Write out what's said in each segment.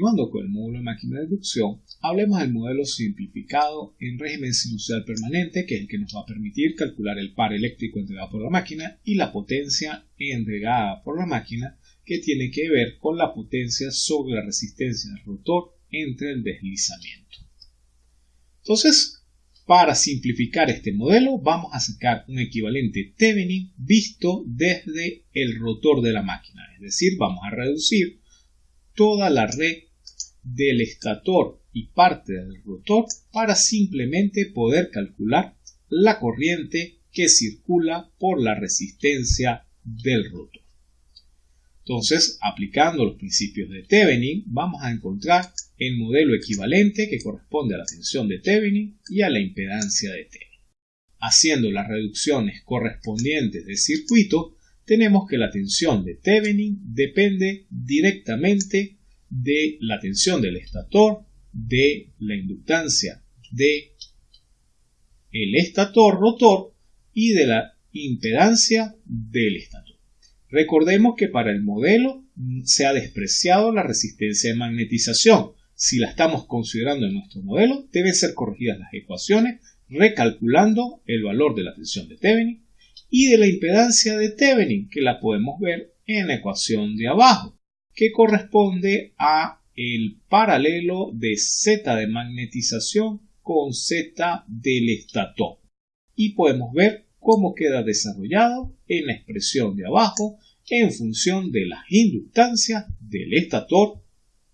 continuando con el módulo de máquina de inducción, hablemos del modelo simplificado en régimen sinusoidal permanente, que es el que nos va a permitir calcular el par eléctrico entregado por la máquina y la potencia entregada por la máquina, que tiene que ver con la potencia sobre la resistencia del rotor entre el deslizamiento. Entonces, para simplificar este modelo, vamos a sacar un equivalente Thevenin visto desde el rotor de la máquina. Es decir, vamos a reducir toda la red del estator y parte del rotor para simplemente poder calcular la corriente que circula por la resistencia del rotor. Entonces, aplicando los principios de Thevenin, vamos a encontrar el modelo equivalente que corresponde a la tensión de Thevenin y a la impedancia de Thevenin. Haciendo las reducciones correspondientes del circuito, tenemos que la tensión de Thevenin depende directamente de la tensión del estator, de la inductancia de el estator rotor y de la impedancia del estator. Recordemos que para el modelo se ha despreciado la resistencia de magnetización, si la estamos considerando en nuestro modelo, deben ser corregidas las ecuaciones recalculando el valor de la tensión de Thevenin y de la impedancia de Thevenin, que la podemos ver en la ecuación de abajo, que corresponde a el paralelo de Z de magnetización con Z del estator. Y podemos ver cómo queda desarrollado en la expresión de abajo en función de las inductancias del estator,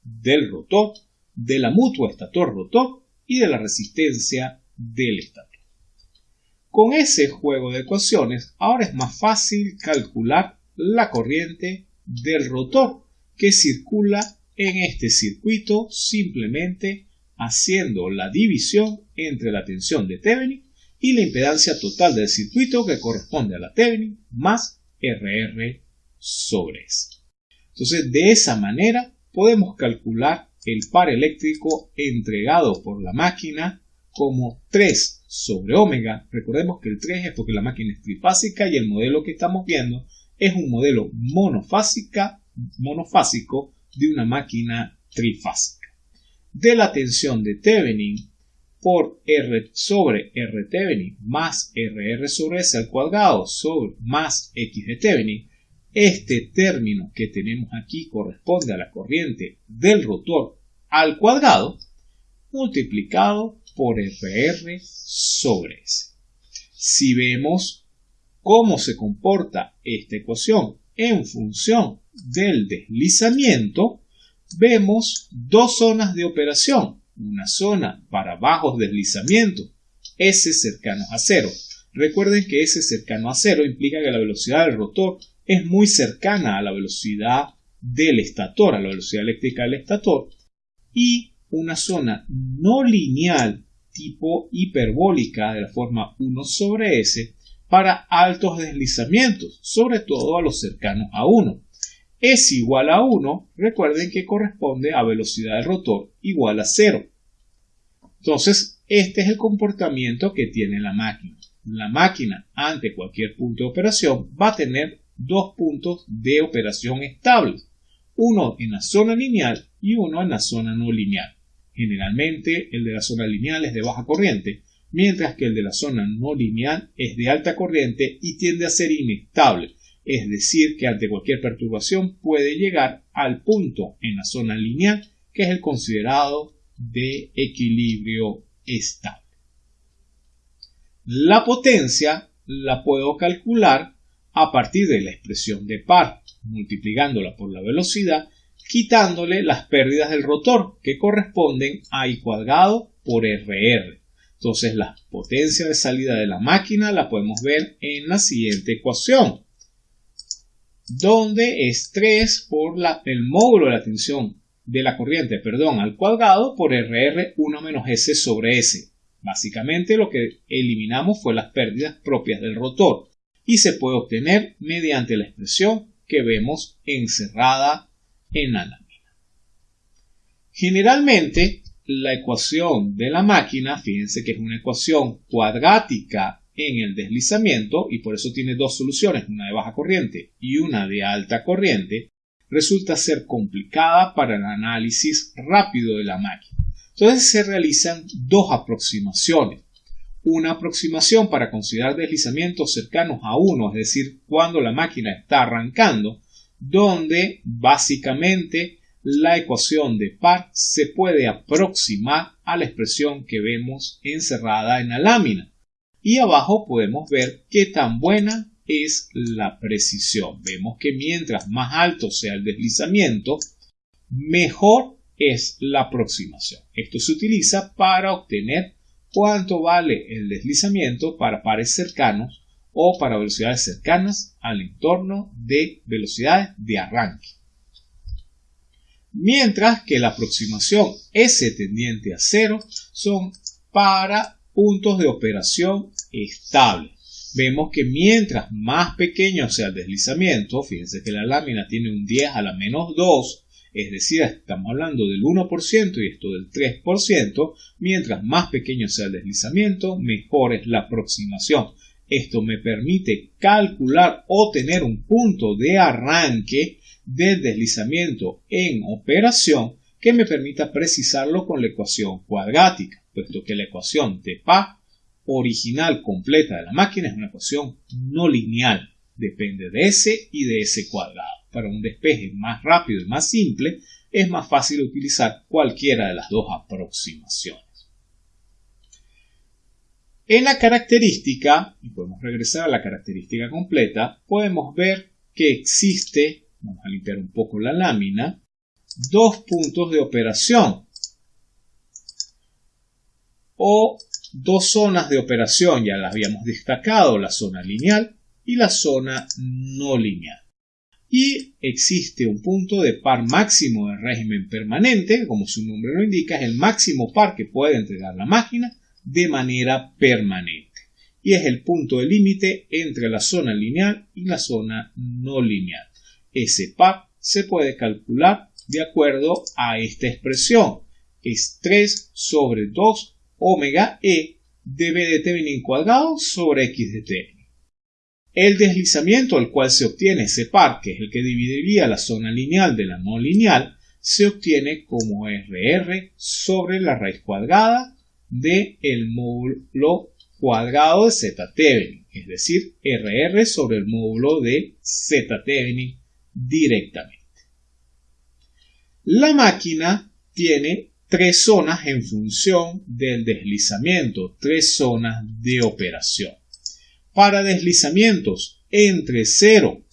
del rotor de la mutua estator-rotor y de la resistencia del estator. Con ese juego de ecuaciones, ahora es más fácil calcular la corriente del rotor que circula en este circuito simplemente haciendo la división entre la tensión de Thevenin y la impedancia total del circuito que corresponde a la Thevenin más RR sobre S. Entonces, de esa manera podemos calcular el par eléctrico entregado por la máquina como 3 sobre omega. Recordemos que el 3 es porque la máquina es trifásica y el modelo que estamos viendo es un modelo monofásica, monofásico de una máquina trifásica. De la tensión de Thevenin por R sobre R Thevenin más RR sobre S al cuadrado sobre más X de Thevenin este término que tenemos aquí corresponde a la corriente del rotor al cuadrado multiplicado por FR sobre S. Si vemos cómo se comporta esta ecuación en función del deslizamiento, vemos dos zonas de operación. Una zona para bajos deslizamientos, S cercanos a cero. Recuerden que S cercano a cero implica que la velocidad del rotor es muy cercana a la velocidad del estator, a la velocidad eléctrica del estator, y una zona no lineal tipo hiperbólica de la forma 1 sobre S para altos deslizamientos, sobre todo a los cercanos a 1. Es igual a 1, recuerden que corresponde a velocidad del rotor igual a 0. Entonces, este es el comportamiento que tiene la máquina. La máquina ante cualquier punto de operación va a tener dos puntos de operación estables, uno en la zona lineal y uno en la zona no lineal. Generalmente el de la zona lineal es de baja corriente, mientras que el de la zona no lineal es de alta corriente y tiende a ser inestable, es decir, que ante cualquier perturbación puede llegar al punto en la zona lineal que es el considerado de equilibrio estable. La potencia la puedo calcular a partir de la expresión de par, multiplicándola por la velocidad, quitándole las pérdidas del rotor, que corresponden a I cuadrado por RR. Entonces la potencia de salida de la máquina la podemos ver en la siguiente ecuación, donde es 3 por el módulo de la tensión de la corriente perdón, al cuadrado por RR 1 menos S sobre S. Básicamente lo que eliminamos fue las pérdidas propias del rotor y se puede obtener mediante la expresión que vemos encerrada en la lámina. Generalmente, la ecuación de la máquina, fíjense que es una ecuación cuadrática en el deslizamiento y por eso tiene dos soluciones, una de baja corriente y una de alta corriente, resulta ser complicada para el análisis rápido de la máquina. Entonces se realizan dos aproximaciones. Una aproximación para considerar deslizamientos cercanos a 1, es decir, cuando la máquina está arrancando, donde básicamente la ecuación de par se puede aproximar a la expresión que vemos encerrada en la lámina. Y abajo podemos ver qué tan buena es la precisión. Vemos que mientras más alto sea el deslizamiento, mejor es la aproximación. Esto se utiliza para obtener cuánto vale el deslizamiento para pares cercanos o para velocidades cercanas al entorno de velocidades de arranque. Mientras que la aproximación S tendiente a cero son para puntos de operación estables. Vemos que mientras más pequeño sea el deslizamiento, fíjense que la lámina tiene un 10 a la menos 2, es decir, estamos hablando del 1% y esto del 3%, mientras más pequeño sea el deslizamiento, mejor es la aproximación. Esto me permite calcular o tener un punto de arranque del deslizamiento en operación que me permita precisarlo con la ecuación cuadrática, puesto que la ecuación de PA original completa de la máquina es una ecuación no lineal, depende de S y de S cuadrado. Para un despeje más rápido y más simple, es más fácil utilizar cualquiera de las dos aproximaciones. En la característica, y podemos regresar a la característica completa, podemos ver que existe, vamos a limpiar un poco la lámina, dos puntos de operación o dos zonas de operación, ya las habíamos destacado, la zona lineal y la zona no lineal. Y existe un punto de par máximo de régimen permanente, como su nombre lo indica, es el máximo par que puede entregar la máquina de manera permanente y es el punto de límite entre la zona lineal y la zona no lineal. Ese par se puede calcular de acuerdo a esta expresión. Es 3 sobre 2 omega e de b de Thevenin cuadrado sobre x de Thevenin. El deslizamiento al cual se obtiene ese par, que es el que dividiría la zona lineal de la no lineal, se obtiene como RR sobre la raíz cuadrada de el módulo cuadrado de z Thevenin, es decir, RR sobre el módulo de z Thevenin directamente. La máquina tiene tres zonas en función del deslizamiento, tres zonas de operación. Para deslizamientos entre 0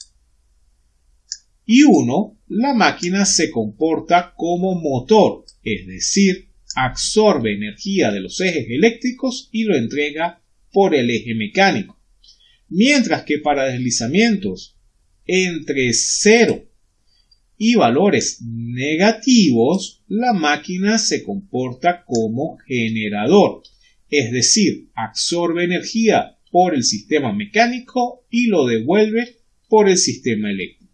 y 1, la máquina se comporta como motor, es decir, absorbe energía de los ejes eléctricos y lo entrega por el eje mecánico. Mientras que para deslizamientos entre 0 y valores negativos, la máquina se comporta como generador, es decir, absorbe energía por el sistema mecánico y lo devuelve por el sistema eléctrico.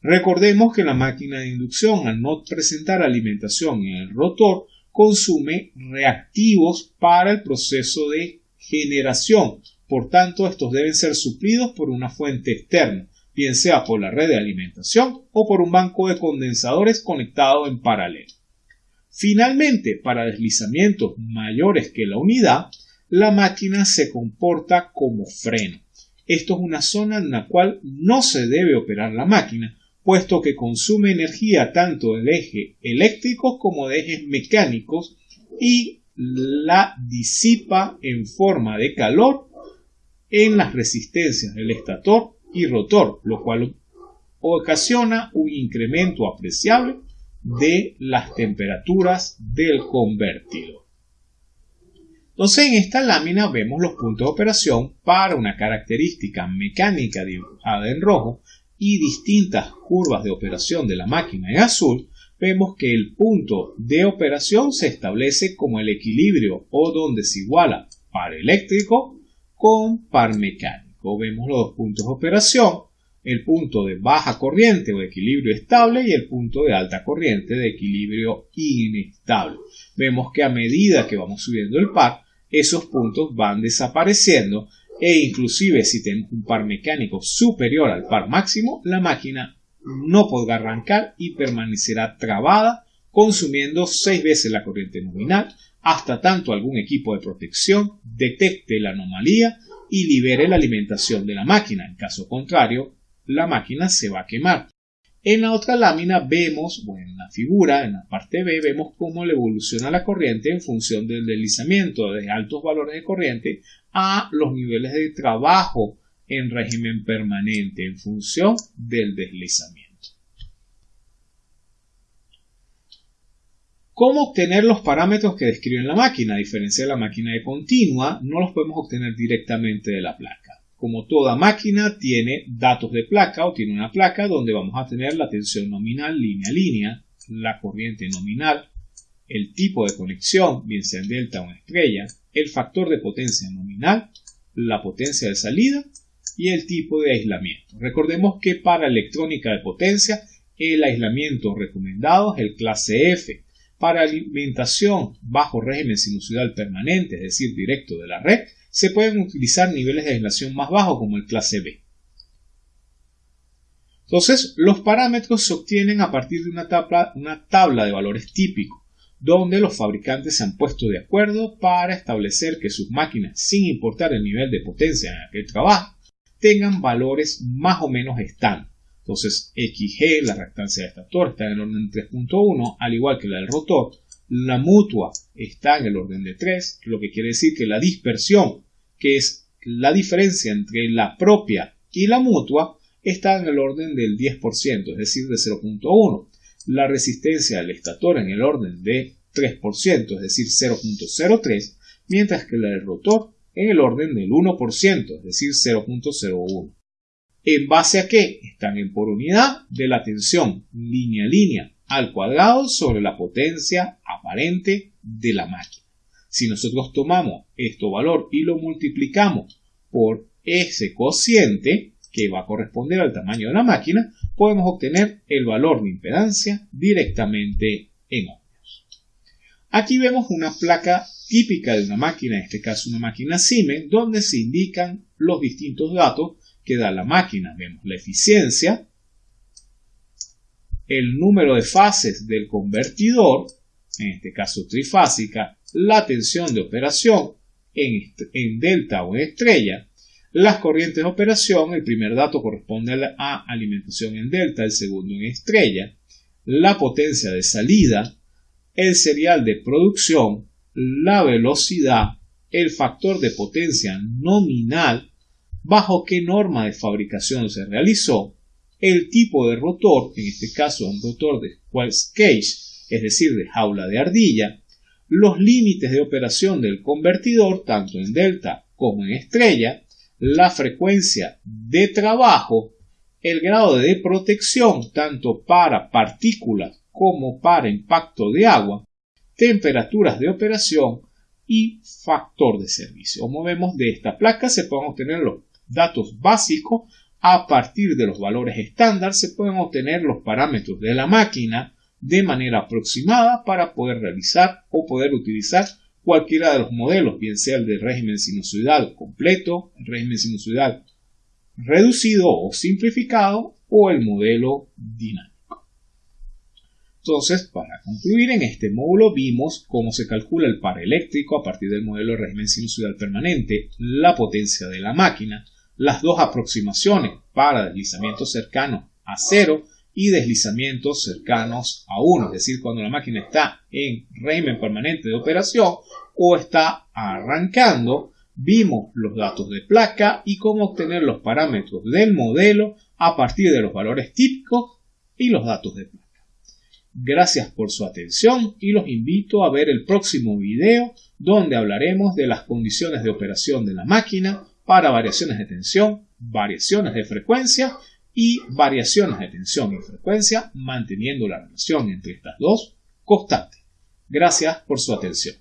Recordemos que la máquina de inducción, al no presentar alimentación en el rotor, consume reactivos para el proceso de generación. Por tanto, estos deben ser suplidos por una fuente externa, bien sea por la red de alimentación o por un banco de condensadores conectado en paralelo. Finalmente, para deslizamientos mayores que la unidad, la máquina se comporta como freno. Esto es una zona en la cual no se debe operar la máquina, puesto que consume energía tanto del eje eléctrico como de ejes mecánicos y la disipa en forma de calor en las resistencias del estator y rotor, lo cual ocasiona un incremento apreciable de las temperaturas del convertidor. Entonces en esta lámina vemos los puntos de operación para una característica mecánica dibujada en rojo y distintas curvas de operación de la máquina en azul, vemos que el punto de operación se establece como el equilibrio o donde se iguala par eléctrico con par mecánico. Vemos los dos puntos de operación, el punto de baja corriente o equilibrio estable y el punto de alta corriente de equilibrio inestable. Vemos que a medida que vamos subiendo el par, esos puntos van desapareciendo e inclusive si tenemos un par mecánico superior al par máximo, la máquina no podrá arrancar y permanecerá trabada, consumiendo seis veces la corriente nominal, hasta tanto algún equipo de protección detecte la anomalía y libere la alimentación de la máquina. En caso contrario, la máquina se va a quemar. En la otra lámina vemos, bueno, en la figura, en la parte B, vemos cómo le evoluciona la corriente en función del deslizamiento de altos valores de corriente a los niveles de trabajo en régimen permanente en función del deslizamiento. ¿Cómo obtener los parámetros que describen la máquina? A diferencia de la máquina de continua, no los podemos obtener directamente de la placa como toda máquina, tiene datos de placa o tiene una placa donde vamos a tener la tensión nominal línea a línea, la corriente nominal, el tipo de conexión, bien sea en delta o en estrella, el factor de potencia nominal, la potencia de salida y el tipo de aislamiento. Recordemos que para electrónica de potencia el aislamiento recomendado es el clase F. Para alimentación bajo régimen sinusoidal permanente, es decir, directo de la red, se pueden utilizar niveles de aislación más bajos como el clase B. Entonces, los parámetros se obtienen a partir de una tabla, de valores típicos, donde los fabricantes se han puesto de acuerdo para establecer que sus máquinas, sin importar el nivel de potencia en el que tengan valores más o menos estándar. Entonces, XG, la reactancia del estator, está en el orden 3.1, al igual que la del rotor. La mutua está en el orden de 3, lo que quiere decir que la dispersión que es la diferencia entre la propia y la mutua, está en el orden del 10%, es decir, de 0.1. La resistencia del estator en el orden de 3%, es decir, 0.03, mientras que la del rotor en el orden del 1%, es decir, 0.01. ¿En base a qué? Están en por unidad de la tensión línea a línea al cuadrado sobre la potencia aparente de la máquina. Si nosotros tomamos este valor y lo multiplicamos por ese cociente, que va a corresponder al tamaño de la máquina, podemos obtener el valor de impedancia directamente en ohmios. Aquí vemos una placa típica de una máquina, en este caso una máquina Siemens, donde se indican los distintos datos que da la máquina. Vemos la eficiencia, el número de fases del convertidor, en este caso trifásica, la tensión de operación en, delta o en estrella, las corrientes de operación, el primer dato corresponde a alimentación en delta, el segundo en estrella, la potencia de salida, el serial de producción, la velocidad, el factor de potencia nominal, bajo qué norma de fabricación se realizó, el tipo de rotor, en este caso un rotor de Wells Cage, es decir, de jaula de ardilla, los límites de operación del convertidor, tanto en delta como en estrella, la frecuencia de trabajo, el grado de protección tanto para partículas como para impacto de agua, temperaturas de operación y factor de servicio. Como vemos de esta placa se pueden obtener los datos básicos a partir de los valores estándar se pueden obtener los parámetros de la máquina de manera aproximada para poder realizar o poder utilizar cualquiera de los modelos, bien sea el de régimen sinusoidal completo, régimen sinusoidal reducido o simplificado o el modelo dinámico. Entonces, para concluir, en este módulo vimos cómo se calcula el par eléctrico a partir del modelo de régimen sinusoidal permanente, la potencia de la máquina, las dos aproximaciones para deslizamiento cercano a cero y deslizamientos cercanos a 1, es decir, cuando la máquina está en régimen permanente de operación o está arrancando, vimos los datos de placa y cómo obtener los parámetros del modelo a partir de los valores típicos y los datos de placa. Gracias por su atención y los invito a ver el próximo video donde hablaremos de las condiciones de operación de la máquina para variaciones de tensión, variaciones de frecuencia y variaciones de tensión y frecuencia, manteniendo la relación entre estas dos constante. Gracias por su atención.